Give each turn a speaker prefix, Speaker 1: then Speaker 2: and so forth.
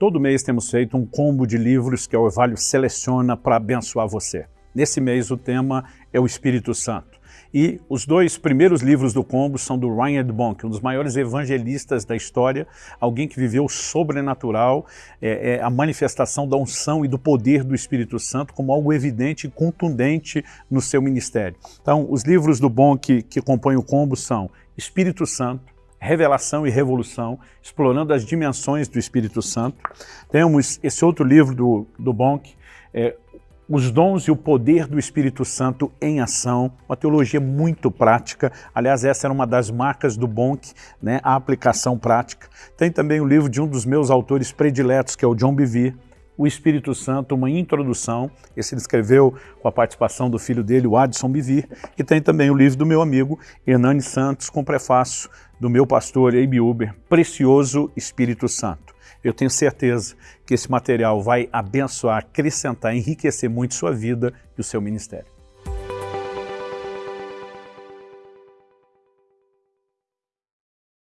Speaker 1: todo mês temos feito um combo de livros que a Orvalho seleciona para abençoar você. Nesse mês o tema é o Espírito Santo. E os dois primeiros livros do combo são do Ryan Bonk, um dos maiores evangelistas da história, alguém que viveu sobrenatural, é, é, a manifestação da unção e do poder do Espírito Santo como algo evidente e contundente no seu ministério. Então, os livros do Bonk que compõem o combo são Espírito Santo, Revelação e Revolução, explorando as dimensões do Espírito Santo. Temos esse outro livro do, do Bonk, é, os dons e o poder do Espírito Santo em ação, uma teologia muito prática, aliás essa era uma das marcas do Bonk, né, a aplicação prática. Tem também o livro de um dos meus autores prediletos, que é o John Bevere, o Espírito Santo, uma introdução, esse ele escreveu com a participação do filho dele, o Adson Bivir, e tem também o livro do meu amigo Hernani Santos, com prefácio do meu pastor Abe Uber, Precioso Espírito Santo. Eu tenho certeza que esse material vai abençoar, acrescentar, enriquecer muito sua vida e o seu ministério.